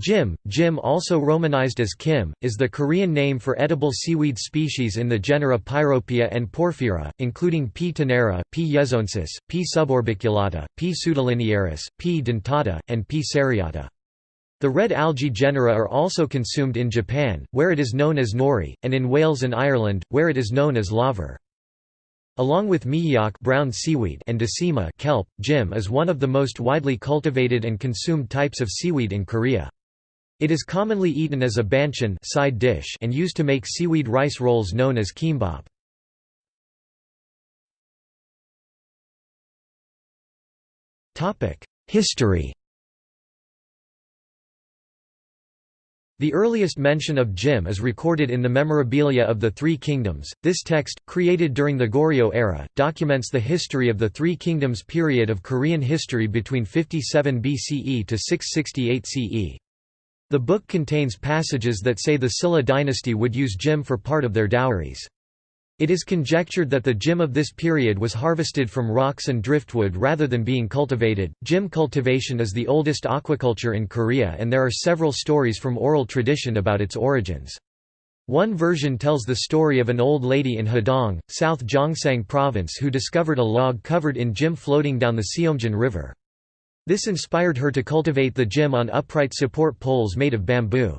Jim, Jim also romanized as Kim, is the Korean name for edible seaweed species in the genera Pyropia and Porphyra, including P. tenera, P. yezoensis, P. suborbiculata, P. pseudolinearis, P. dentata, and P. seriata. The red algae genera are also consumed in Japan, where it is known as nori, and in Wales and Ireland, where it is known as laver. Along with miyeok brown seaweed and dasima kelp, jim is one of the most widely cultivated and consumed types of seaweed in Korea. It is commonly eaten as a banchan side dish and used to make seaweed rice rolls known as kimbap. History The earliest mention of Jim is recorded in the Memorabilia of the Three Kingdoms. This text, created during the Goryeo era, documents the history of the Three Kingdoms period of Korean history between 57 BCE to 668 CE. The book contains passages that say the Silla dynasty would use jim for part of their dowries. It is conjectured that the jim of this period was harvested from rocks and driftwood rather than being cultivated. Jim cultivation is the oldest aquaculture in Korea and there are several stories from oral tradition about its origins. One version tells the story of an old lady in Hadong, South Gyeongsang province who discovered a log covered in jim floating down the Seomjin River. This inspired her to cultivate the jim on upright support poles made of bamboo.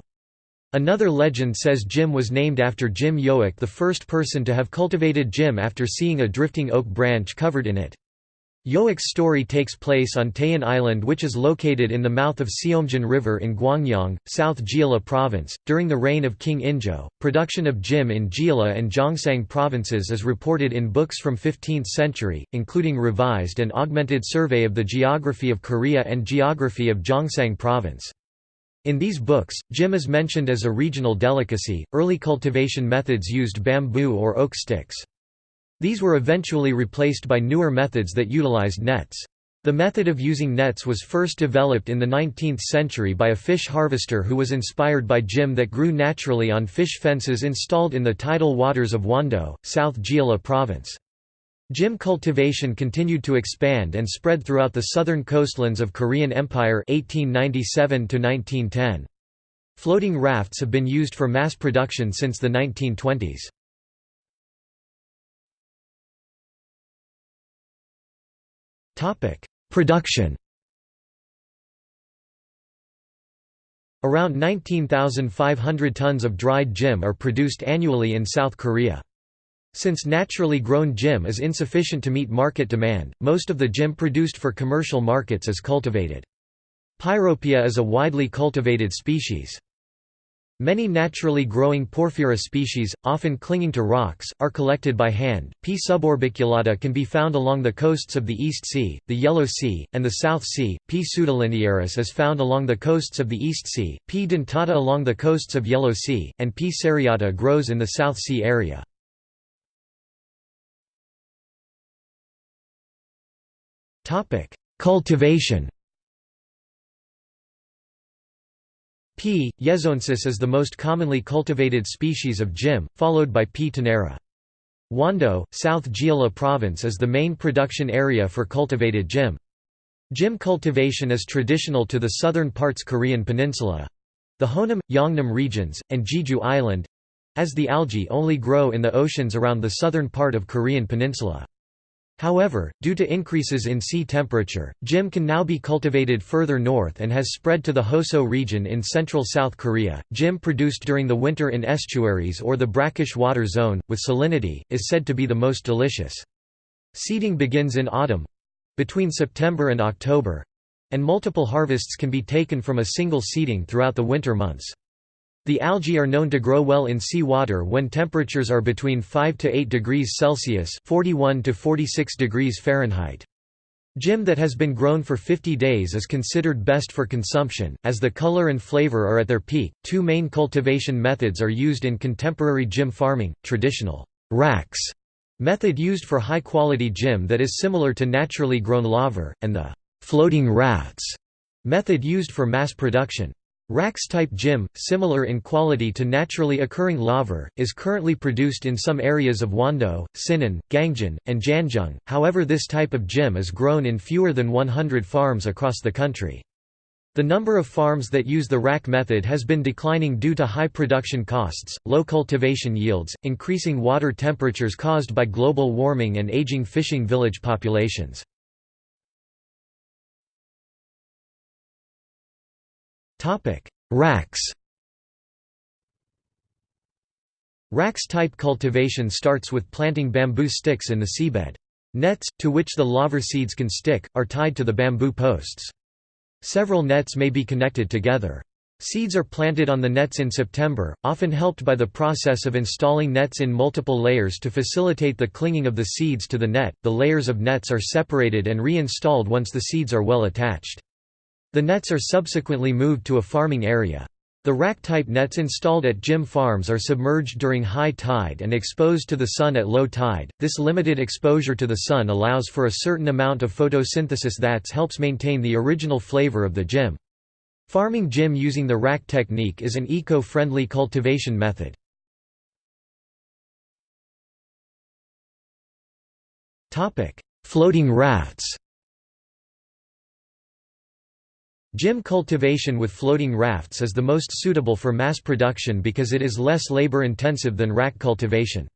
Another legend says Jim was named after Jim Yoik the first person to have cultivated Jim after seeing a drifting oak branch covered in it. Yoik's story takes place on Taein Island which is located in the mouth of Seomjin River in Gwangyang, South Jeolla Province. During the reign of King Injo, production of jim in Jeolla and Gyeongsang provinces is reported in books from 15th century, including revised and augmented survey of the geography of Korea and geography of Gyeongsang province. In these books, jim is mentioned as a regional delicacy. Early cultivation methods used bamboo or oak sticks. These were eventually replaced by newer methods that utilized nets. The method of using nets was first developed in the 19th century by a fish harvester who was inspired by jim that grew naturally on fish fences installed in the tidal waters of Wando, South Jeolla province. Jim cultivation continued to expand and spread throughout the southern coastlands of Korean Empire 1897 -1910. Floating rafts have been used for mass production since the 1920s. Production Around 19,500 tons of dried jim are produced annually in South Korea. Since naturally grown jim is insufficient to meet market demand, most of the jim produced for commercial markets is cultivated. Pyropia is a widely cultivated species. Many naturally growing Porphyra species, often clinging to rocks, are collected by hand. P. suborbiculata can be found along the coasts of the East Sea, the Yellow Sea, and the South Sea. P. pseudolinearis is found along the coasts of the East Sea, P. dentata along the coasts of Yellow Sea, and P. seriata grows in the South Sea area. Cultivation P. yezoensis is the most commonly cultivated species of jim, followed by P. tenera. Wando, South Jeolla Province is the main production area for cultivated jim. Jim cultivation is traditional to the southern parts Korean peninsula—the Honam, Yeongnam regions, and Jeju Island—as the algae only grow in the oceans around the southern part of Korean peninsula. However, due to increases in sea temperature, jim can now be cultivated further north and has spread to the Hoseo region in central South Korea. Jim produced during the winter in estuaries or the brackish water zone, with salinity, is said to be the most delicious. Seeding begins in autumn between September and October and multiple harvests can be taken from a single seeding throughout the winter months. The algae are known to grow well in sea water when temperatures are between 5 to 8 degrees Celsius (41 to 46 degrees Fahrenheit). Jim that has been grown for 50 days is considered best for consumption, as the color and flavor are at their peak. Two main cultivation methods are used in contemporary jim farming: traditional racks method used for high quality jim that is similar to naturally grown laver, and the floating rafts method used for mass production. Racks-type jim, similar in quality to naturally occurring laver, is currently produced in some areas of Wando, Sinan, Gangjin, and Jangheung, however this type of jim is grown in fewer than 100 farms across the country. The number of farms that use the rack method has been declining due to high production costs, low cultivation yields, increasing water temperatures caused by global warming and aging fishing village populations. Racks Racks type cultivation starts with planting bamboo sticks in the seabed. Nets, to which the laver seeds can stick, are tied to the bamboo posts. Several nets may be connected together. Seeds are planted on the nets in September, often helped by the process of installing nets in multiple layers to facilitate the clinging of the seeds to the net. The layers of nets are separated and reinstalled once the seeds are well attached. The nets are subsequently moved to a farming area. The rack-type nets installed at Jim farms are submerged during high tide and exposed to the sun at low tide. This limited exposure to the sun allows for a certain amount of photosynthesis that helps maintain the original flavor of the Jim. Farming Jim using the rack technique is an eco-friendly cultivation method. Topic: Floating rafts Jim cultivation with floating rafts is the most suitable for mass production because it is less labor-intensive than rack cultivation.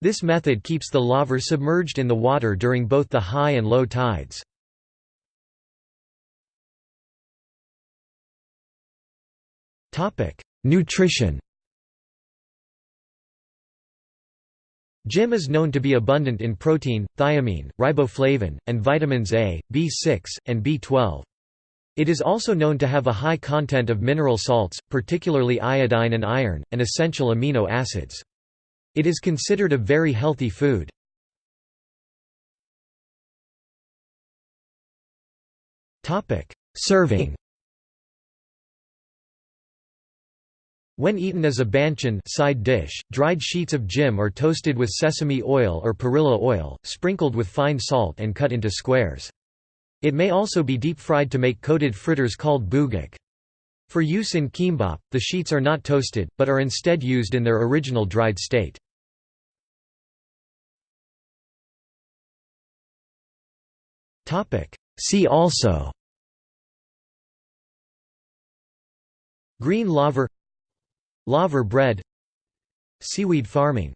This method keeps the laver submerged in the water during both the high and low tides. Nutrition Jim is known to be abundant in protein, thiamine, riboflavin, and vitamins A, B6, and B12. It is also known to have a high content of mineral salts, particularly iodine and iron, and essential amino acids. It is considered a very healthy food. Serving When eaten as a banchan side dish, dried sheets of jim are toasted with sesame oil or perilla oil, sprinkled with fine salt and cut into squares. It may also be deep-fried to make coated fritters called bugak. For use in kimbap, the sheets are not toasted, but are instead used in their original dried state. See also Green laver Laver bread Seaweed farming